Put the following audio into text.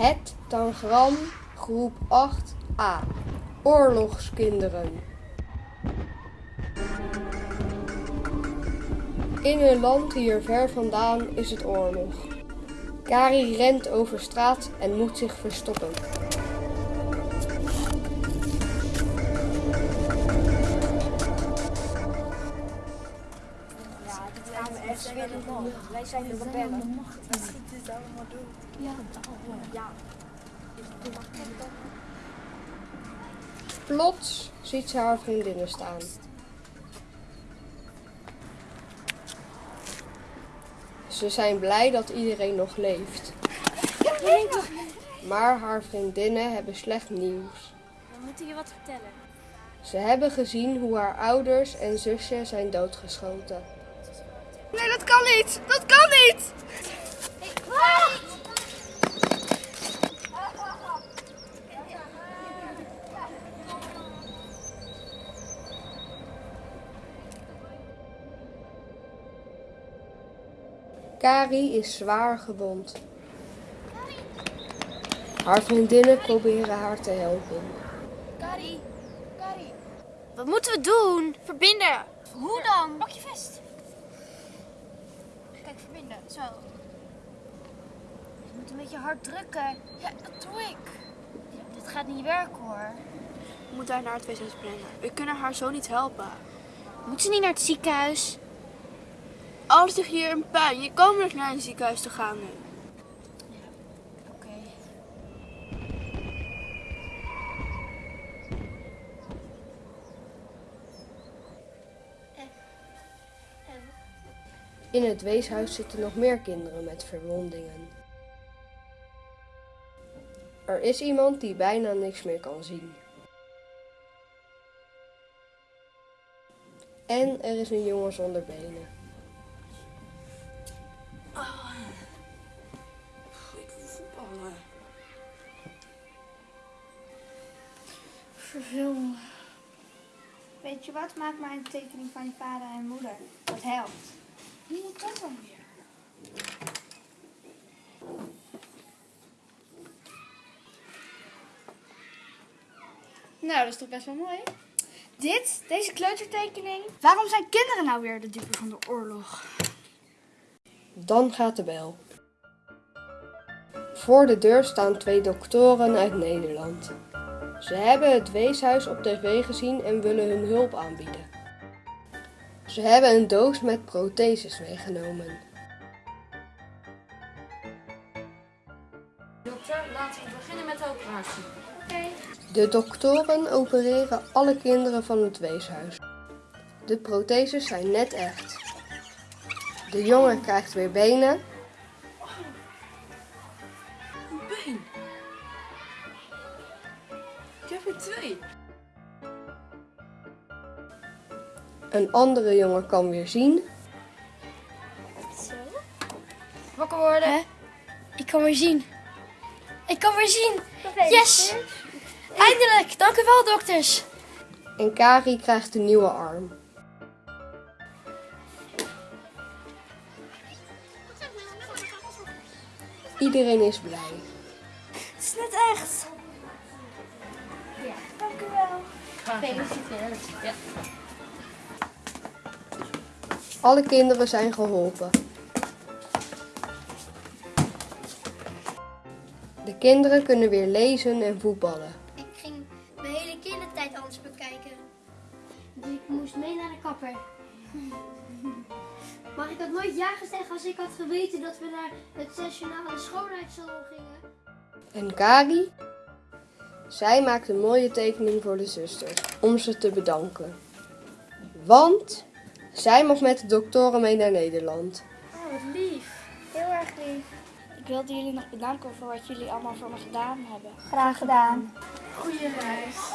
Het Tangram, groep 8a. Oorlogskinderen. In een land hier ver vandaan is het oorlog. Kari rent over straat en moet zich verstoppen. Wij zijn de rebellen. Wat schiet dit allemaal doen? Ja, ja. Plots ziet ze haar vriendinnen staan. Ze zijn blij dat iedereen nog leeft. Maar haar vriendinnen hebben slecht nieuws. We moeten je wat vertellen. Ze hebben gezien hoe haar ouders en zusje zijn doodgeschoten. Nee, dat kan niet! Dat kan niet! Kari is zwaar gewond. Haar vriendinnen proberen haar te helpen. Kari, Kari. Wat moeten we doen? Verbinden. Hoe dan? Pak je vest. Kijk, verbinden. Zo. Je moet een beetje hard drukken. Ja, dat doe ik. dit gaat niet werken hoor. We moeten haar naar het weeshuis brengen. We kunnen haar zo niet helpen. Moet ze niet naar het ziekenhuis? Alles ligt hier in puin. Je kan dus naar een ziekenhuis te gaan nu. In het weeshuis zitten nog meer kinderen met verwondingen. Er is iemand die bijna niks meer kan zien. En er is een jongen zonder benen. Ik wil voetballen. Verveel. Weet je wat? Maak maar een tekening van je vader en moeder. Dat helpt. Hoe moet dat dan weer? Nou, dat is toch best wel mooi. Dit, deze kleutertekening. Waarom zijn kinderen nou weer de dupe van de oorlog? Dan gaat de bel. Voor de deur staan twee doktoren uit Nederland. Ze hebben het weeshuis op tv gezien en willen hun hulp aanbieden. Ze hebben een doos met protheses meegenomen. Dokter, laten we beginnen met de operatie. De doktoren opereren alle kinderen van het weeshuis. De protheses zijn net echt. De jongen krijgt weer benen Een been. Ik heb er twee. Een andere jongen kan weer zien. Wakker worden. Ik kan weer zien. Ik kan weer zien. Yes! Eindelijk! Dank u wel, dokters. En Kari krijgt een nieuwe arm. Iedereen is blij. Het is net echt. Ja, dank u wel. Alle kinderen zijn geholpen. De kinderen kunnen weer lezen en voetballen. Ik ging mijn hele kindertijd anders bekijken. Dus ik moest mee naar de kapper. Maar ik had nooit ja gezegd als ik had geweten dat we naar het sessionale schoonheidssalon gingen. En Kari? Zij maakt een mooie tekening voor de zusters om ze te bedanken. Want zij mag met de doktoren mee naar Nederland. Oh, wat lief. Heel erg lief. Ik wilde jullie nog bedanken voor wat jullie allemaal voor me gedaan hebben. Graag gedaan. Goeie reis.